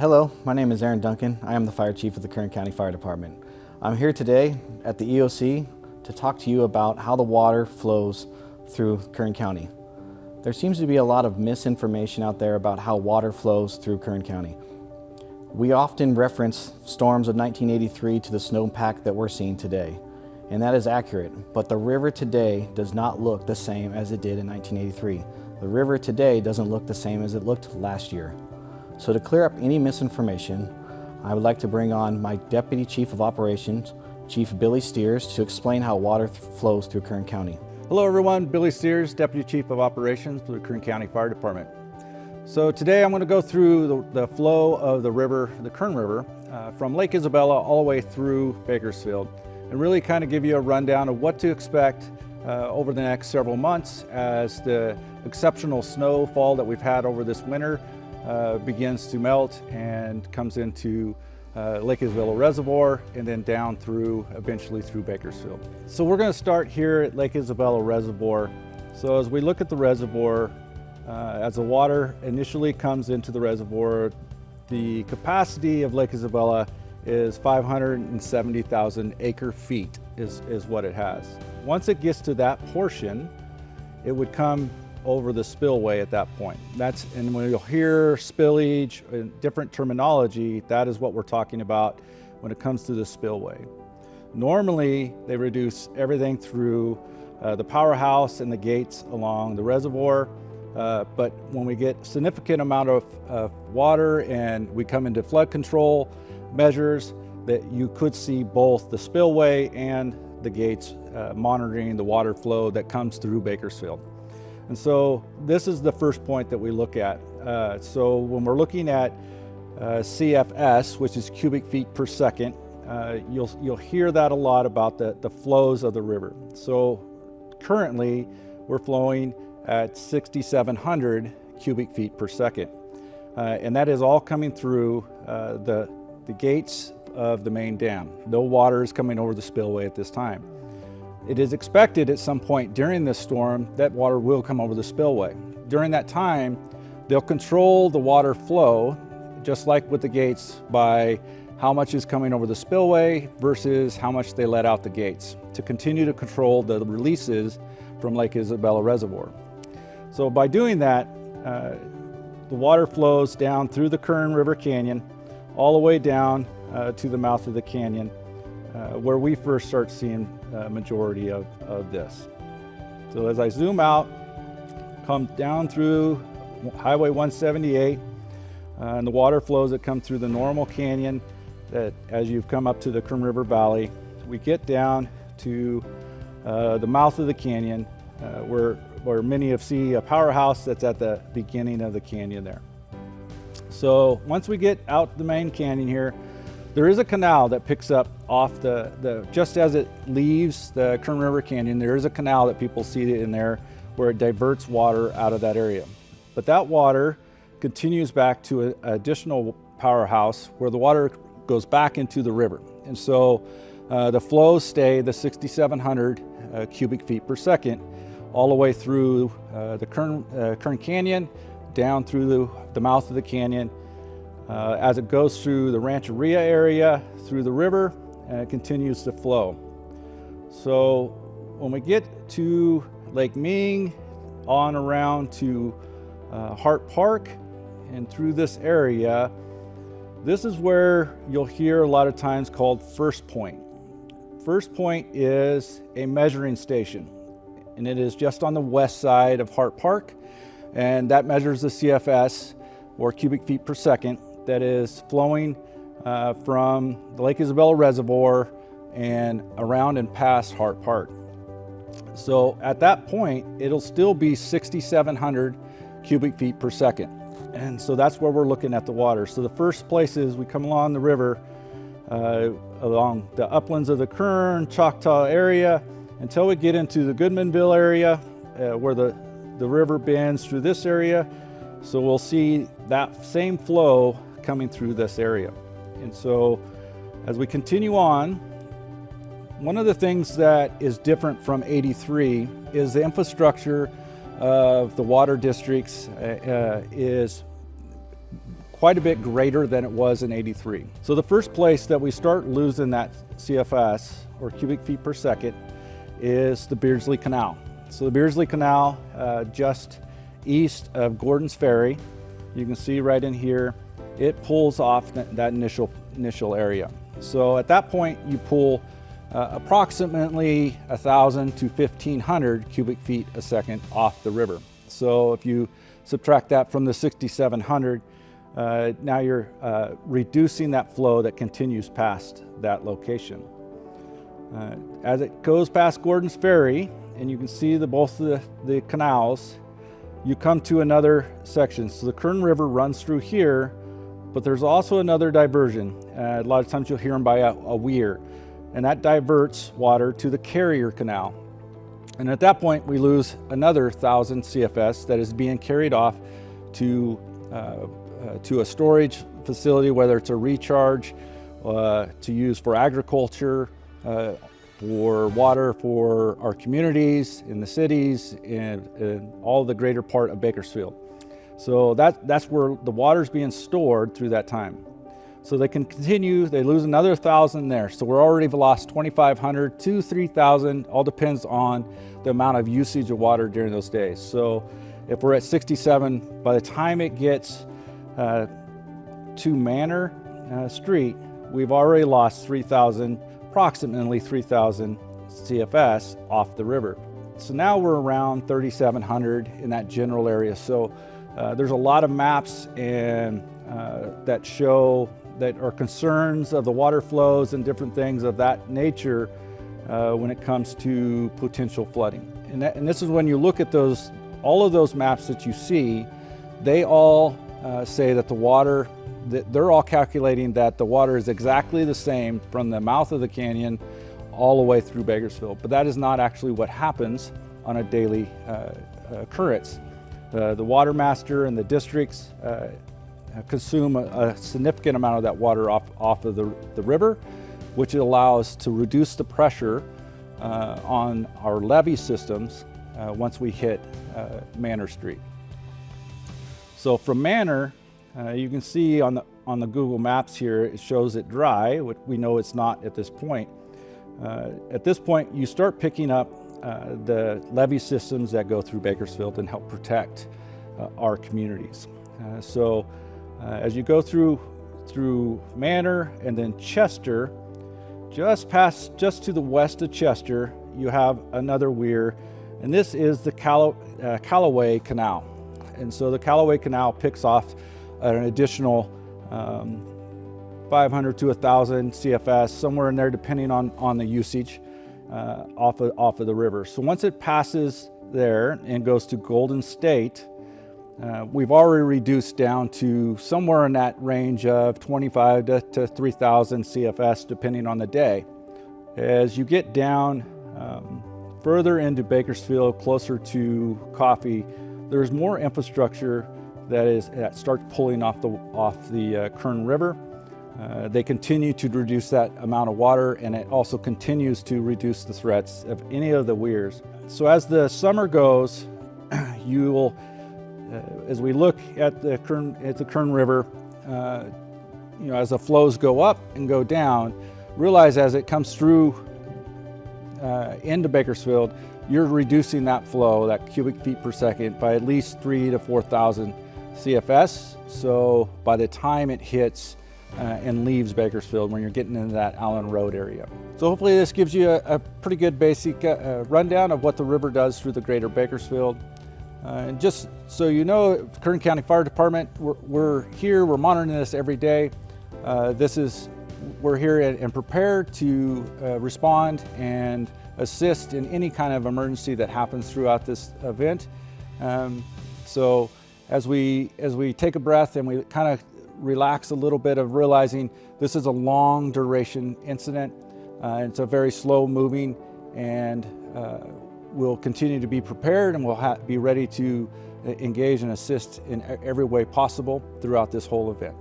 Hello, my name is Aaron Duncan. I am the Fire Chief of the Kern County Fire Department. I'm here today at the EOC to talk to you about how the water flows through Kern County. There seems to be a lot of misinformation out there about how water flows through Kern County. We often reference storms of 1983 to the snowpack that we're seeing today, and that is accurate, but the river today does not look the same as it did in 1983. The river today doesn't look the same as it looked last year. So to clear up any misinformation, I would like to bring on my Deputy Chief of Operations, Chief Billy Steers, to explain how water flows through Kern County. Hello everyone, Billy Steers, Deputy Chief of Operations for the Kern County Fire Department. So today I'm going to go through the, the flow of the river, the Kern River, uh, from Lake Isabella all the way through Bakersfield and really kind of give you a rundown of what to expect uh, over the next several months as the exceptional snowfall that we've had over this winter uh, begins to melt and comes into uh, Lake Isabella Reservoir and then down through, eventually through Bakersfield. So we're gonna start here at Lake Isabella Reservoir. So as we look at the reservoir, uh, as the water initially comes into the reservoir, the capacity of Lake Isabella is 570,000 acre feet is, is what it has. Once it gets to that portion, it would come over the spillway at that point. That's, and when you'll hear spillage and different terminology, that is what we're talking about when it comes to the spillway. Normally, they reduce everything through uh, the powerhouse and the gates along the reservoir. Uh, but when we get significant amount of, of water and we come into flood control measures, that you could see both the spillway and the gates uh, monitoring the water flow that comes through Bakersfield. And so this is the first point that we look at. Uh, so when we're looking at uh, CFS, which is cubic feet per second, uh, you'll, you'll hear that a lot about the, the flows of the river. So currently we're flowing at 6,700 cubic feet per second. Uh, and that is all coming through uh, the, the gates of the main dam. No water is coming over the spillway at this time. It is expected at some point during this storm that water will come over the spillway. During that time, they'll control the water flow, just like with the gates, by how much is coming over the spillway versus how much they let out the gates to continue to control the releases from Lake Isabella Reservoir. So by doing that, uh, the water flows down through the Kern River Canyon, all the way down uh, to the mouth of the canyon, uh, where we first start seeing uh, majority of, of this. So as I zoom out, come down through Highway 178, uh, and the water flows that come through the normal canyon that as you've come up to the Kern River Valley, we get down to uh, the mouth of the canyon uh, where, where many have seen a powerhouse that's at the beginning of the canyon there. So once we get out the main canyon here, there is a canal that picks up off the, the, just as it leaves the Kern River Canyon, there is a canal that people see in there where it diverts water out of that area. But that water continues back to an additional powerhouse where the water goes back into the river. And so uh, the flows stay the 6,700 uh, cubic feet per second all the way through uh, the Kern, uh, Kern Canyon, down through the, the mouth of the canyon, uh, as it goes through the Rancheria area, through the river, and it continues to flow. So when we get to Lake Ming, on around to uh, Hart Park, and through this area, this is where you'll hear a lot of times called First Point. First Point is a measuring station, and it is just on the west side of Hart Park, and that measures the CFS, or cubic feet per second, that is flowing uh, from the Lake Isabella Reservoir and around and past Hart Park. So at that point, it'll still be 6,700 cubic feet per second. And so that's where we're looking at the water. So the first places we come along the river, uh, along the uplands of the Kern, Choctaw area, until we get into the Goodmanville area, uh, where the, the river bends through this area. So we'll see that same flow coming through this area. And so as we continue on, one of the things that is different from 83 is the infrastructure of the water districts uh, uh, is quite a bit greater than it was in 83. So the first place that we start losing that CFS, or cubic feet per second, is the Beardsley Canal. So the Beardsley Canal, uh, just east of Gordon's Ferry, you can see right in here, it pulls off that initial, initial area. So at that point, you pull uh, approximately 1,000 to 1,500 cubic feet a second off the river. So if you subtract that from the 6,700, uh, now you're uh, reducing that flow that continues past that location. Uh, as it goes past Gordon's Ferry, and you can see the, both the, the canals, you come to another section. So the Kern River runs through here, but there's also another diversion. Uh, a lot of times you'll hear them by a, a weir, and that diverts water to the Carrier Canal. And at that point, we lose another 1,000 CFS that is being carried off to, uh, uh, to a storage facility, whether it's a recharge, uh, to use for agriculture, uh, for water for our communities, in the cities, and, and all the greater part of Bakersfield. So that, that's where the water's being stored through that time. So they can continue, they lose another 1,000 there. So we're already lost 2,500 to 3,000, all depends on the amount of usage of water during those days. So if we're at 67, by the time it gets uh, to Manor uh, Street, we've already lost 3,000 approximately 3,000 CFS off the river. So now we're around 3,700 in that general area. So uh, there's a lot of maps and uh, that show that are concerns of the water flows and different things of that nature uh, when it comes to potential flooding. And, that, and, this is when you look at those, all of those maps that you see, they all uh, say that the water that they're all calculating that the water is exactly the same from the mouth of the canyon all the way through Bakersfield. But that is not actually what happens on a daily uh, occurrence. The, the water master and the districts uh, consume a, a, significant amount of that water off, off of the, the river, which allows to reduce the pressure uh, on our levee systems uh, once we hit uh, Manor Street. So from Manor, uh, you can see on the, on the Google Maps here, it shows it dry, which we know it's not at this point. Uh, at this point, you start picking up uh, the levee systems that go through Bakersfield and help protect uh, our communities. Uh, so uh, as you go through, through Manor and then Chester, just past, just to the west of Chester, you have another weir, and this is the Calloway Canal. And so the Calloway Canal picks off an additional um, 500 to 1,000 CFS, somewhere in there depending on, on the usage uh, off, of, off of the river. So once it passes there and goes to Golden State, uh, we've already reduced down to somewhere in that range of 25 to, to 3,000 CFS depending on the day. As you get down um, further into Bakersfield, closer to Coffee, there's more infrastructure that is that starts pulling off the off the uh, Kern River. Uh, they continue to reduce that amount of water and it also continues to reduce the threats of any of the weirs. So as the summer goes, you will, uh, as we look at the Kern, at the Kern River, uh, you know, as the flows go up and go down, realize as it comes through uh, into Bakersfield, you're reducing that flow, that cubic feet per second, by at least three to 4,000 CFS. So by the time it hits uh, and leaves Bakersfield when you're getting into that Allen Road area. So hopefully this gives you a, a pretty good basic uh, rundown of what the river does through the greater Bakersfield. Uh, and just so you know, Kern County Fire Department, we're, we're here, we're monitoring this every day. Uh, this is, we're here and, and prepared to uh, respond and assist in any kind of emergency that happens throughout this event. Um, so as we, as we take a breath and we kind of relax a little bit of realizing this is a long duration incident. Uh, it's a very slow moving and uh, we'll continue to be prepared and we'll be ready to uh, engage and assist in every way possible throughout this whole event.